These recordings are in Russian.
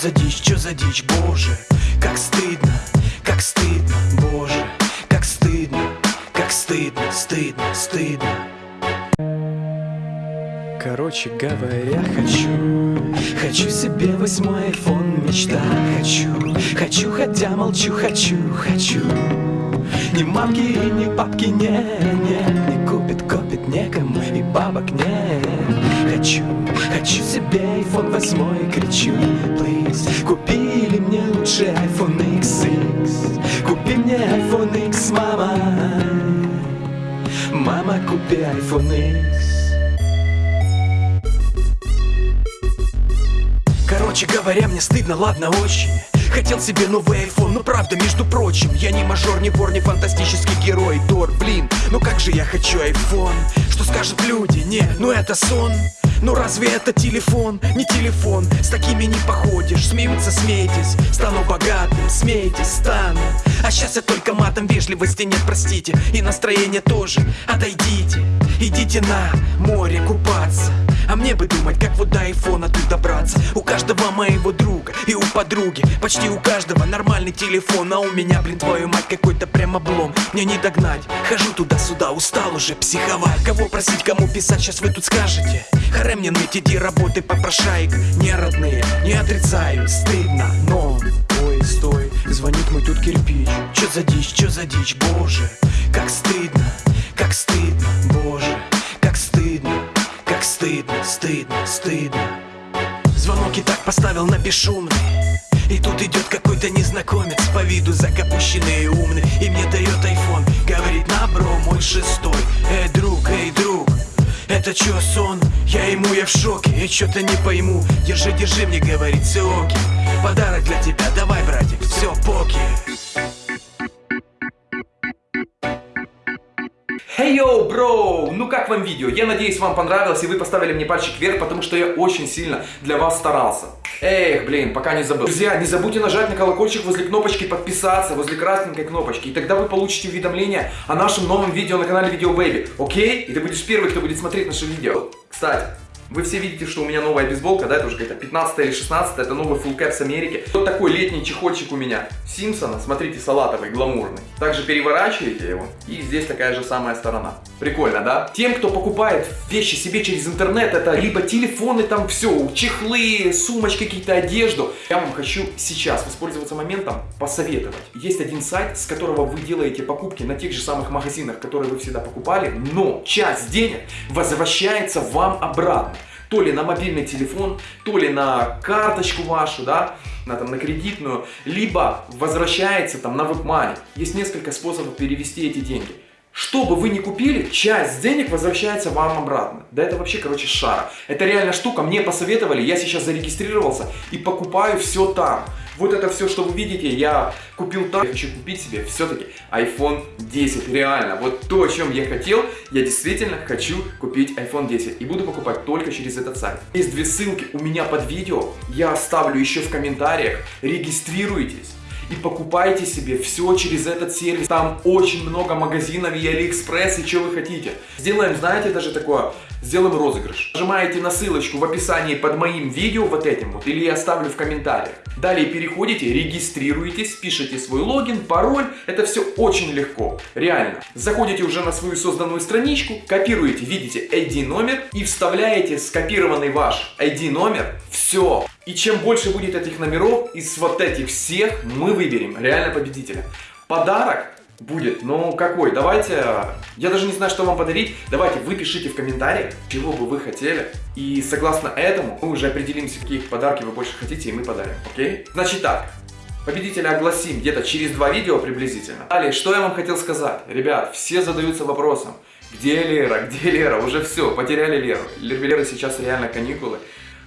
за дичь, чё за дичь, боже Как стыдно, как стыдно, боже Как стыдно, как стыдно, стыдно, стыдно. Короче говоря, хочу Хочу себе восьмой айфон, мечта Хочу, хочу, хотя молчу, хочу, хочу. Ни мамки ни папки, не, не Не купит, копит некому и бабок нет Хочу, хочу себе iPhone восьмой, кричу Please, купили мне лучше iPhone XX Купи мне iPhone X, мама Мама, купи iPhone X. Короче говоря, мне стыдно, ладно, очень. Хотел себе новый iPhone, но правда, между прочим Я не мажор, не вор, не фантастический герой. Тор, блин, ну как же я хочу iPhone? Что скажут люди? Не, ну это сон ну разве это телефон? Не телефон, с такими не походишь. Смеются, смейтесь, стану богатым. Смейтесь, стану. А сейчас я только матом вежливости нет, простите. И настроение тоже, отойдите Идите на море купаться. А мне бы думать, как вот до айфона тут добраться. У каждого моего друга и у подруги Почти у каждого нормальный телефон. А у меня, блин, твою мать, какой-то прям облом. Мне не догнать, хожу туда-сюда, устал уже психовать. Кого просить, кому писать, сейчас вы тут скажете. Харе мне ныть, иди работай, попрошайка. Не родные, не отрицаю, стыдно, но. Ой, стой, звонит мой тут кирпич. Чё за дичь, чё за дичь, боже Как стыдно, стыдно. Звонок и так поставил на бесшумный. И тут идет какой-то незнакомец По виду закапущенный и умный. И мне дает айфон Говорит, на бро, мой шестой. Эй, друг, эй, друг это чё, сон? Я ему, я в шоке, я чё-то не пойму. Держи, держи, мне говорит, окей Подарок для тебя, давай, братик, все, поки Hey yo, бро! Ну как вам видео? Я надеюсь, вам понравилось и вы поставили мне пальчик вверх, потому что я очень сильно для вас старался. Эх, блин, пока не забыл. Друзья, не забудьте нажать на колокольчик возле кнопочки подписаться, возле красненькой кнопочки, и тогда вы получите уведомление о нашем новом видео на канале Видео Baby, окей? И ты будешь первый, кто будет смотреть наше видео. Кстати, вы все видите, что у меня новая бейсболка, да, это уже какая-то 15 или 16 это новый full cap Америки. Вот такой летний чехольчик у меня. Симпсона, смотрите, салатовый, гламурный. Также переворачиваете его, и здесь такая же самая сторона. Прикольно, да? Тем, кто покупает вещи себе через интернет, это либо телефоны там все, чехлы, сумочки, какие-то одежду. Я вам хочу сейчас воспользоваться моментом, посоветовать. Есть один сайт, с которого вы делаете покупки на тех же самых магазинах, которые вы всегда покупали, но часть денег возвращается вам обратно то ли на мобильный телефон, то ли на карточку вашу, да, на, там, на кредитную, либо возвращается там на WebMoney. Есть несколько способов перевести эти деньги. Что бы вы ни купили, часть денег возвращается вам обратно. Да это вообще, короче, шара. Это реальная штука, мне посоветовали, я сейчас зарегистрировался и покупаю все там. Вот это все, что вы видите, я купил там. Я хочу купить себе все-таки iPhone 10. Реально, вот то, о чем я хотел, я действительно хочу купить iPhone 10. И буду покупать только через этот сайт. Есть две ссылки у меня под видео. Я оставлю еще в комментариях. Регистрируйтесь и покупайте себе все через этот сервис. Там очень много магазинов и Алиэкспресс и что вы хотите. Сделаем, знаете, даже такое, сделаем розыгрыш. Нажимаете на ссылочку в описании под моим видео вот этим вот, или я оставлю в комментариях. Далее переходите, регистрируетесь, пишите свой логин, пароль. Это все очень легко, реально. Заходите уже на свою созданную страничку, копируете, видите ID номер и вставляете скопированный ваш ID номер. Все. И чем больше будет этих номеров, из вот этих всех мы выберем реально победителя. Подарок будет, ну какой? Давайте, я даже не знаю, что вам подарить. Давайте вы пишите в комментариях, чего бы вы хотели. И согласно этому мы уже определимся, какие подарки вы больше хотите, и мы подарим, окей? Значит так, Победителя огласим где-то через два видео приблизительно. Далее, что я вам хотел сказать? Ребят, все задаются вопросом, где Лера, где Лера? Уже все, потеряли Леру. Лера сейчас реально каникулы.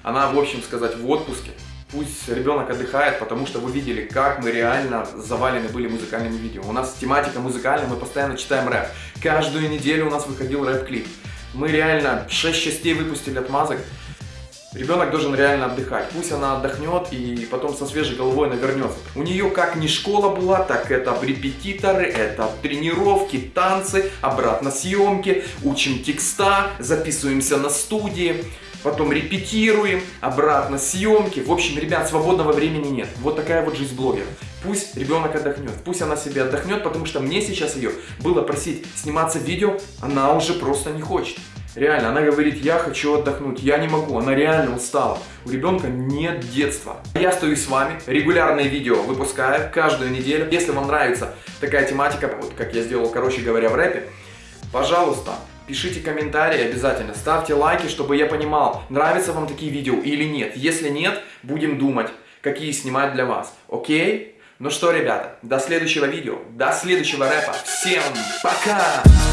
Она, в общем сказать, в отпуске. Пусть ребенок отдыхает, потому что вы видели, как мы реально завалены были музыкальными видео. У нас тематика музыкальная, мы постоянно читаем рэп. Каждую неделю у нас выходил рэп-клип. Мы реально 6 частей выпустили отмазок. Ребенок должен реально отдыхать. Пусть она отдохнет и потом со свежей головой она вернется. У нее как не школа была, так это репетиторы, это тренировки, танцы, обратно съемки, учим текста, записываемся на студии. Потом репетируем, обратно съемки. В общем, ребят, свободного времени нет. Вот такая вот жизнь блогера. Пусть ребенок отдохнет, пусть она себе отдохнет, потому что мне сейчас ее было просить сниматься видео, она уже просто не хочет. Реально, она говорит, я хочу отдохнуть, я не могу, она реально устала. У ребенка нет детства. Я стою с вами, регулярные видео выпускаю каждую неделю. Если вам нравится такая тематика, вот как я сделал, короче говоря, в рэпе, пожалуйста, пишите комментарии обязательно, ставьте лайки, чтобы я понимал, нравятся вам такие видео или нет. Если нет, будем думать, какие снимать для вас. Окей? Ну что, ребята, до следующего видео, до следующего рэпа. Всем пока!